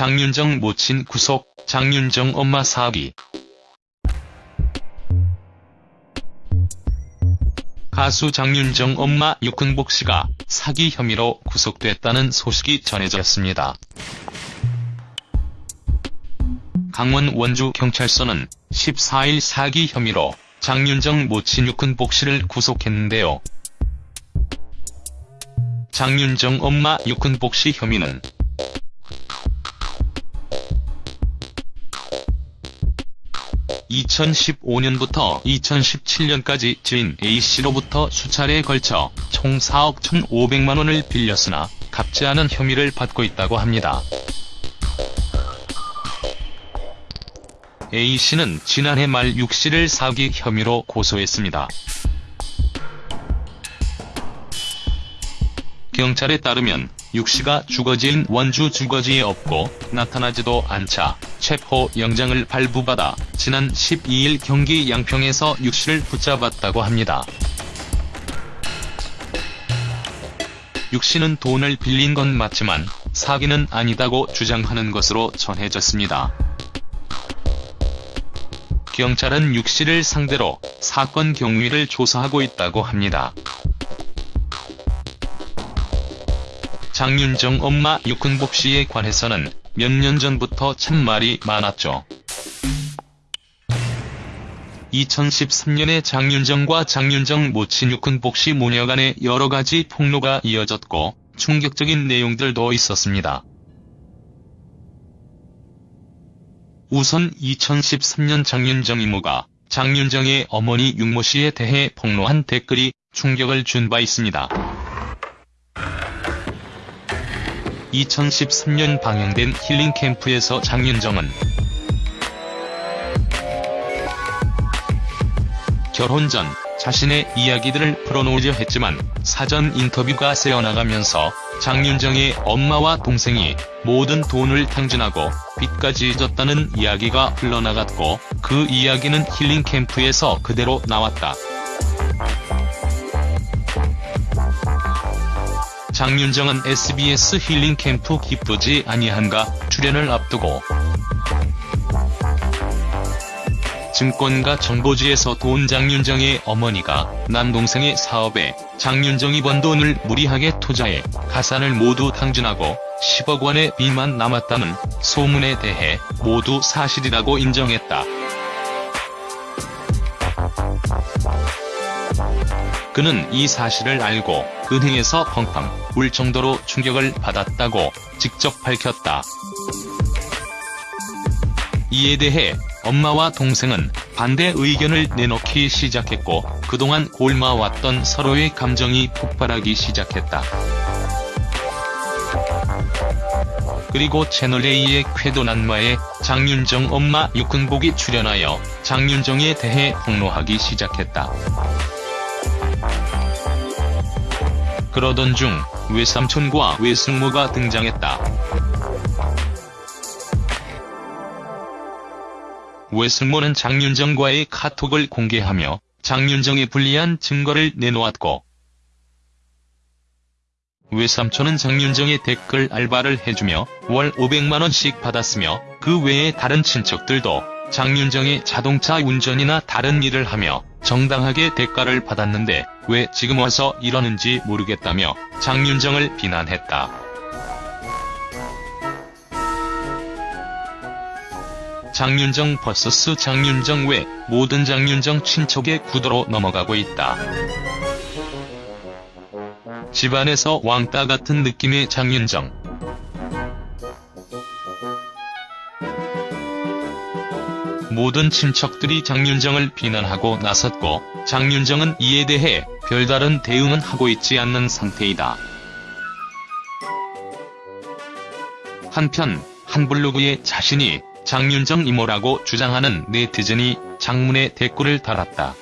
장윤정 모친 구속, 장윤정 엄마 사기. 가수 장윤정 엄마 육흥복 씨가 사기 혐의로 구속됐다는 소식이 전해졌습니다. 강원 원주경찰서는 14일 사기 혐의로 장윤정 모친 육흥복 씨를 구속했는데요. 장윤정 엄마 육흥복 씨 혐의는 (2015년부터) (2017년까지) 지인 A씨로부터 수차례에 걸쳐 총 4억 1,500만원을 빌렸으나 갚지 않은 혐의를 받고 있다고 합니다. A씨는 지난해 말 6씨를 사기 혐의로 고소했습니다. 경찰에 따르면 6씨가 주거지인 원주 주거지에 없고 나타나지도 않자 체포 영장을 발부받아 지난 12일 경기 양평에서 6씨를 붙잡았다고 합니다. 6씨는 돈을 빌린 건 맞지만 사기는 아니다고 주장하는 것으로 전해졌습니다. 경찰은 6씨를 상대로 사건 경위를 조사하고 있다고 합니다. 장윤정 엄마 육흥복 씨에 관해서는 몇 년 전부터 참 말이 많았죠. 2013년에 장윤정과 장윤정 모친 육흥복 씨 모녀 간의 여러 가지 폭로가 이어졌고 충격적인 내용들도 있었습니다. 우선 2013년 장윤정 이모가 장윤정의 어머니 육모 씨에 대해 폭로한 댓글이 충격을 준 바 있습니다. 2013년 방영된 힐링 캠프에서 장윤정은 결혼 전 자신의 이야기들을 풀어놓으려 했지만 사전 인터뷰가 새어나가면서 장윤정의 엄마와 동생이 모든 돈을 탕진하고 빚까지 졌다는 이야기가 흘러나갔고 그 이야기는 힐링 캠프에서 그대로 나왔다. 장윤정은 SBS 힐링 캠프 기쁘지 아니한가 출연을 앞두고 증권가 정보지에서 돈 장윤정의 어머니가 남동생의 사업에 장윤정이 번 돈을 무리하게 투자해 가산을 모두 탕진하고 10억 원의 빚만 남았다는 소문에 대해 모두 사실이라고 인정했다. 그는 이 사실을 알고 은행에서 펑펑 울 정도로 충격을 받았다고 직접 밝혔다. 이에 대해 엄마와 동생은 반대 의견을 내놓기 시작했고 그동안 골마왔던 서로의 감정이 폭발하기 시작했다. 그리고 채널A의 쾌도난마에 장윤정 엄마 육흥복이 출연하여 장윤정에 대해 폭로하기 시작했다. 그러던 중 외삼촌과 외숙모가 등장했다. 외숙모는 장윤정과의 카톡을 공개하며 장윤정에 불리한 증거를 내놓았고 외삼촌은 장윤정의 댓글 알바를 해주며 월 500만원씩 받았으며 그 외에 다른 친척들도 장윤정의 자동차 운전이나 다른 일을 하며 정당하게 대가를 받았는데 왜 지금 와서 이러는지 모르겠다며 장윤정을 비난했다. 장윤정 vs 장윤정 외 모든 장윤정 친척의 구도로 넘어가고 있다. 집안에서 왕따 같은 느낌의 장윤정. 모든 친척들이 장윤정을 비난하고 나섰고 장윤정은 이에 대해 별다른 대응은 하고 있지 않는 상태이다. 한편 한 블로그에 자신이 장윤정 이모라고 주장하는 네티즌이 장문의 댓글을 달았다.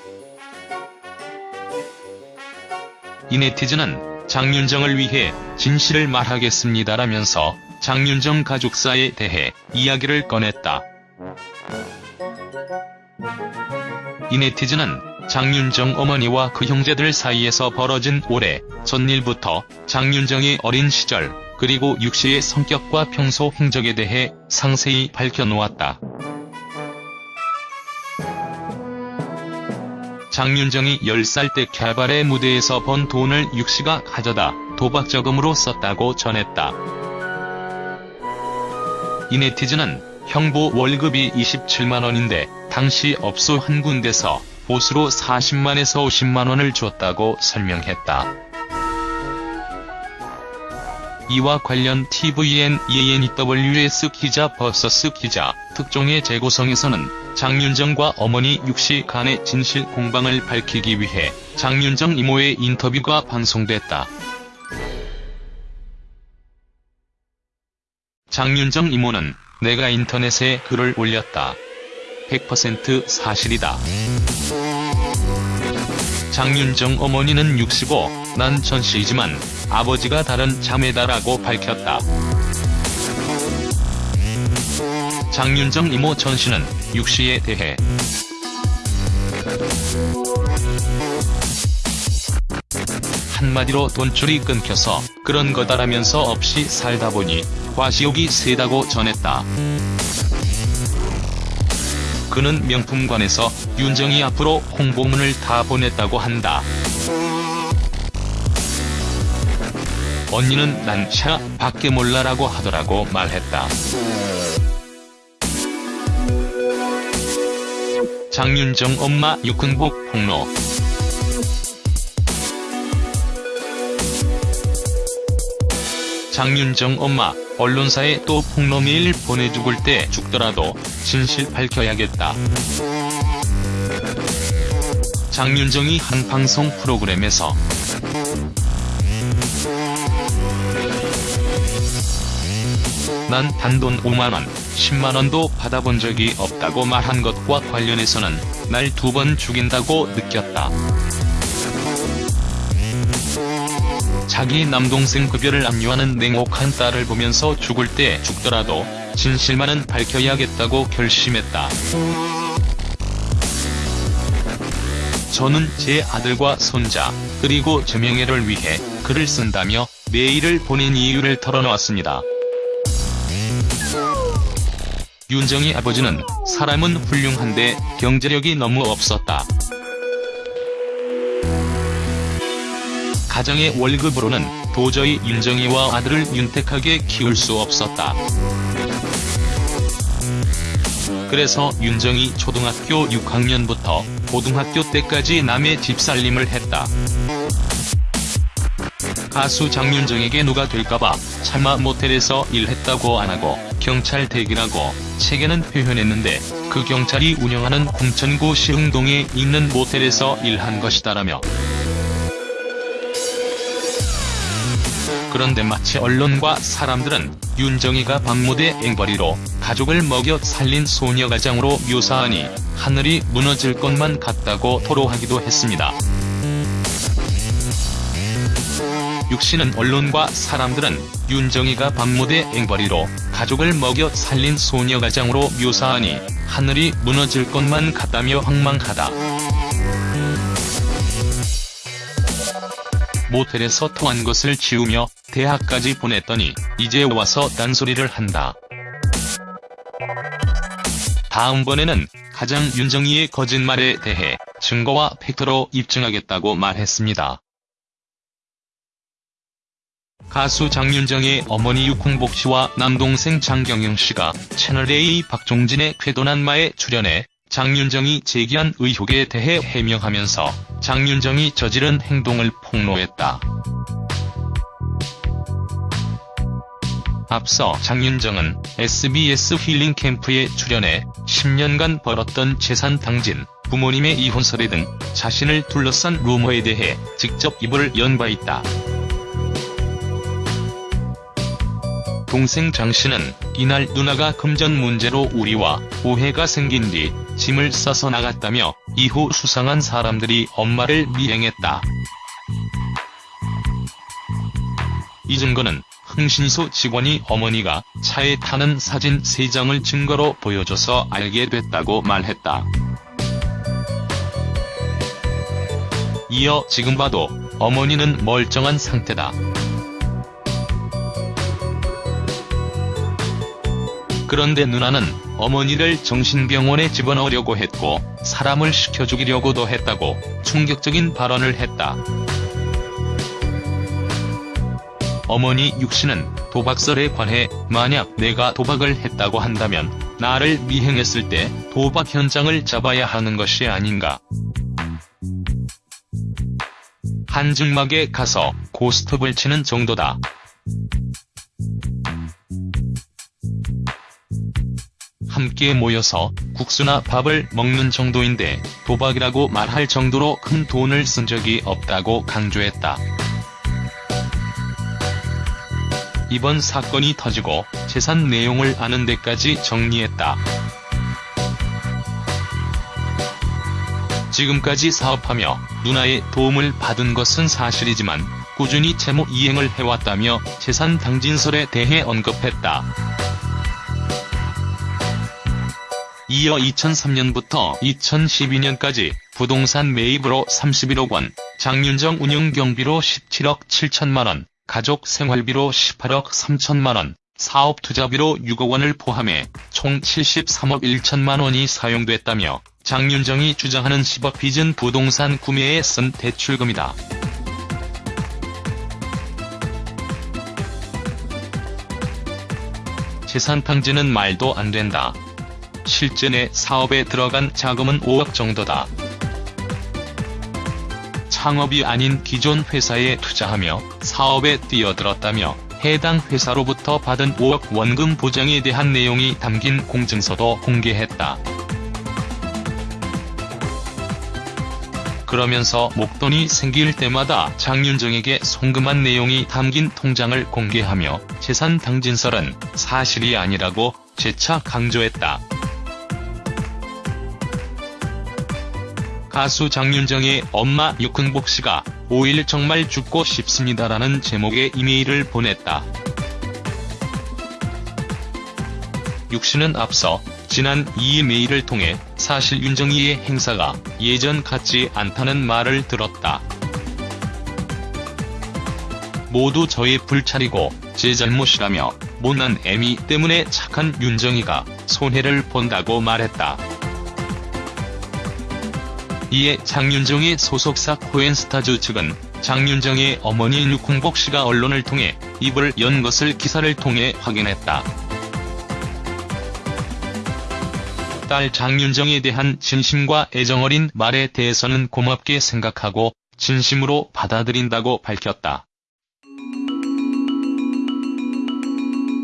이 네티즌은 장윤정을 위해 진실을 말하겠습니다라면서 장윤정 가족사에 대해 이야기를 꺼냈다. 이 네티즌은 장윤정 어머니와 그 형제들 사이에서 벌어진 오래 전 일부터 장윤정의 어린 시절 그리고 육 씨의 성격과 평소 행적에 대해 상세히 밝혀놓았다. 장윤정이 10살 때 캬바레 무대에서 번 돈을 육 씨가 가져다 도박저금으로 썼다고 전했다. 이 네티즌은 형부 월급이 27만원인데 당시 업소 한 군데서 보수로 40만에서 50만원을 줬다고 설명했다. 이와 관련 tvN, eNEWS 기자 versus 기자, 특종의 재구성에서는 장윤정과 어머니 육씨 간의 진실 공방을 밝히기 위해 장윤정 이모의 인터뷰가 방송됐다. 장윤정 이모는 내가 인터넷에 글을 올렸다. 100% 사실이다. 장윤정 어머니는 65, 난 전씨이지만 아버지가 다른 자매다라고 밝혔다. 장윤정 이모 전씨는 육씨에 대해 한마디로 돈줄이 끊겨서 그런 거다라면서 없이 살다 보니 과시욕이 세다고 전했다. 그는 명품관에서 윤정이 앞으로 홍보문을 다 보냈다고 한다. 언니는 난샤 밖에 몰라라고 하더라고 말했다. 장윤정 엄마 육흥복 폭로 장윤정 엄마, 언론사에 또 폭로 메일 보내 죽을 때 죽더라도 진실 밝혀야겠다. 장윤정이 한 방송 프로그램에서 난 단돈 5만원, 10만원도 받아본 적이 없다고 말한 것과 관련해서는 날 두 번 죽인다고 느꼈다. 자기 남동생 급여를 압류하는 냉혹한 딸을 보면서 죽을 때 죽더라도 진실만은 밝혀야겠다고 결심했다. 저는 제 아들과 손자, 그리고 제 명예를 위해 글을 쓴다며 메일을 보낸 이유를 털어놓았습니다. 윤정이 아버지는 사람은 훌륭한데 경제력이 너무 없었다. 가정의 월급으로는 도저히 윤정이와 아들을 윤택하게 키울 수 없었다. 그래서 윤정이 초등학교 6학년부터 고등학교 때까지 남의 집살림을 했다. 가수 장윤정에게 누가 될까봐 차마 모텔에서 일했다고 안하고 경찰 대기라고 책에는 표현했는데 그 경찰이 운영하는 공천구 시흥동에 있는 모텔에서 일한 것이다라며 그런데 마치 언론과 사람들은 윤정이가 박무대 앵벌이로 가족을 먹여 살린 소녀가장으로 묘사하니 하늘이 무너질 것만 같다고 토로하기도 했습니다. 육씨는 언론과 사람들은 윤정이가 박무대 앵벌이로 가족을 먹여 살린 소녀가장으로 묘사하니 하늘이 무너질 것만 같다며 황망하다. 모텔에서 통한 것을 지우며 대학까지 보냈더니 이제 와서 딴소리를 한다. 다음번에는 가장 윤정이의 거짓말에 대해 증거와 팩트로 입증하겠다고 말했습니다. 가수 장윤정의 어머니 육홍복 씨와 남동생 장경영 씨가 채널A 박종진의 쾌도난마에 출연해 장윤정이 제기한 의혹에 대해 해명하면서 장윤정이 저지른 행동을 폭로했다. 앞서 장윤정은 SBS 힐링 캠프에 출연해 10년간 벌었던 재산 당진, 부모님의 이혼설례 등 자신을 둘러싼 루머에 대해 직접 입을 연 바 있다. 동생 장씨는 이날 누나가 금전 문제로 우리와 오해가 생긴 뒤 짐을 싸서 나갔다며 이후 수상한 사람들이 엄마를 미행했다. 이 증거는 흥신소 직원이 어머니가 차에 타는 사진 3장을 증거로 보여줘서 알게 됐다고 말했다. 이어 지금 봐도 어머니는 멀쩡한 상태다. 그런데 누나는 어머니를 정신병원에 집어넣으려고 했고 사람을 시켜 죽이려고도 했다고 충격적인 발언을 했다. 어머니 육씨는 도박설에 관해 만약 내가 도박을 했다고 한다면 나를 미행했을 때 도박 현장을 잡아야 하는 것이 아닌가. 한증막에 가서 고스톱을 치는 정도다. 함께 모여서 국수나 밥을 먹는 정도인데 도박이라고 말할 정도로 큰 돈을 쓴 적이 없다고 강조했다. 이번 사건이 터지고 재산 내용을 아는 데까지 정리했다. 지금까지 사업하며 누나의 도움을 받은 것은 사실이지만 꾸준히 채무 이행을 해왔다며 재산 당진설에 대해 언급했다. 이어 2003년부터 2012년까지 부동산 매입으로 31억 원, 장윤정 운영 경비로 17억 7천만원, 가족 생활비로 18억 3천만원, 사업 투자비로 6억 원을 포함해 총 73억 1천만 원이 사용됐다며 장윤정이 주장하는 10억 빚은 부동산 구매에 쓴 대출금이다. 재산 탕진은 말도 안 된다. 실제 내 사업에 들어간 자금은 5억 정도다. 창업이 아닌 기존 회사에 투자하며 사업에 뛰어들었다며 해당 회사로부터 받은 5억 원금 보장에 대한 내용이 담긴 공증서도 공개했다. 그러면서 목돈이 생길 때마다 장윤정에게 송금한 내용이 담긴 통장을 공개하며 재산 당진설은 사실이 아니라고 재차 강조했다. 가수 장윤정의 엄마 육흥복 씨가 5일 정말 죽고 싶습니다라는 제목의 이메일을 보냈다. 육 씨는 앞서 지난 2일 메일을 통해 사실 윤정이의 행사가 예전 같지 않다는 말을 들었다. 모두 저의 불찰이고 제 잘못이라며 못난 애미 때문에 착한 윤정이가 손해를 본다고 말했다. 이에 장윤정의 소속사 코엔스타즈 측은 장윤정의 어머니 육흥복 씨가 언론을 통해 입을 연 것을 기사를 통해 확인했다. 딸 장윤정에 대한 진심과 애정어린 말에 대해서는 고맙게 생각하고 진심으로 받아들인다고 밝혔다.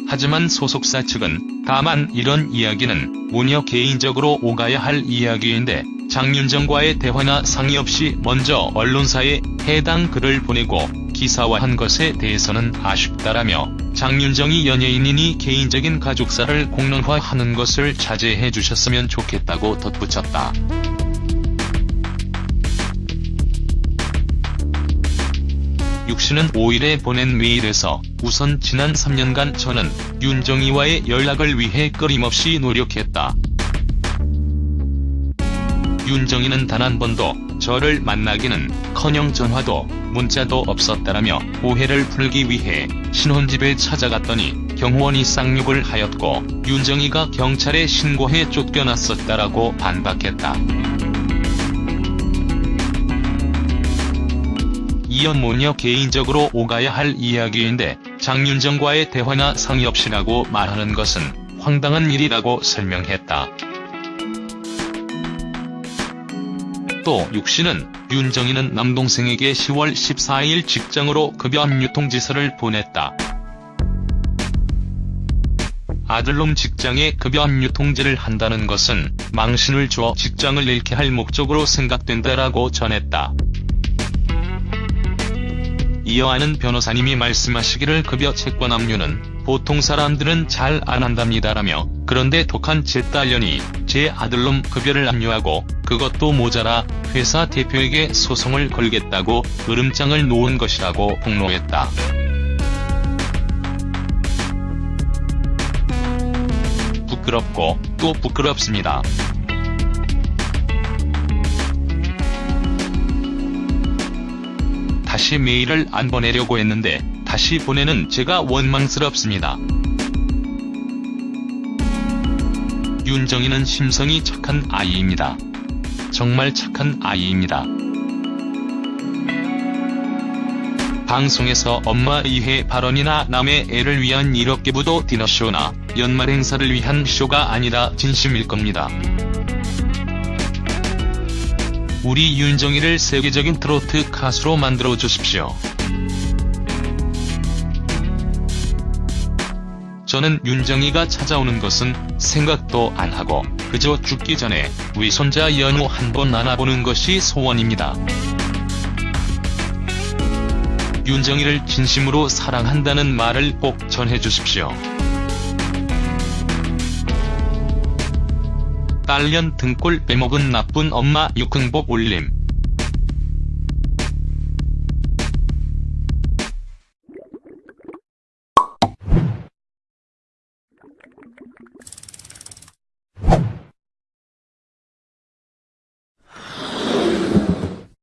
하지만 소속사 측은 다만 이런 이야기는 무녀 개인적으로 오가야 할 이야기인데 장윤정과의 대화나 상의 없이 먼저 언론사에 해당 글을 보내고 기사화한 것에 대해서는 아쉽다라며 장윤정이 연예인이니 개인적인 가족사를 공론화하는 것을 자제해 주셨으면 좋겠다고 덧붙였다. 육 씨는 5일에 보낸 메일에서 우선 지난 3년간 저는 윤정이와의 연락을 위해 끊임없이 노력했다. 윤정이는 단 한 번도 저를 만나기는 커녕 전화도 문자도 없었다라며 오해를 풀기 위해 신혼집에 찾아갔더니 경호원이 쌍욕을 하였고 윤정이가 경찰에 신고해 쫓겨났었다라고 반박했다. 이어 모녀 개인적으로 오가야 할 이야기인데 장윤정과의 대화나 상의 없이라고 말하는 것은 황당한 일이라고 설명했다. 또 육씨는 윤정이는 남동생에게 10월 14일 직장으로 급여 압류 통지서를 보냈다. 아들놈 직장에 급여 압류 통지를 한다는 것은 망신을 줘 직장을 잃게 할 목적으로 생각된다라고 전했다. 이어 아는 변호사님이 말씀하시기를 급여 채권 압류는 보통 사람들은 잘 안 한답니다라며 그런데 독한 제 딸년이 제 아들놈 급여를 압류하고 그것도 모자라 회사 대표에게 소송을 걸겠다고 으름장을 놓은 것이라고 폭로했다. 부끄럽고 또 부끄럽습니다. 다시 메일을 안 보내려고 했는데 다시 보내는 제가 원망스럽습니다. 윤정이는 심성이 착한 아이입니다. 정말 착한 아이입니다. 방송에서 엄마 이해 발언이나 남의 애를 위한 이렇게부도 디너쇼나 연말 행사를 위한 쇼가 아니라 진심일 겁니다. 우리 윤정이를 세계적인 트로트 가수로 만들어 주십시오. 저는 윤정이가 찾아오는 것은 생각도 안 하고 그저 죽기 전에 위손자 연우 한번 안아보는 것이 소원입니다. 윤정이를 진심으로 사랑한다는 말을 꼭 전해주십시오. 딸년 등골 빼먹은 나쁜 엄마 육흥복 올림.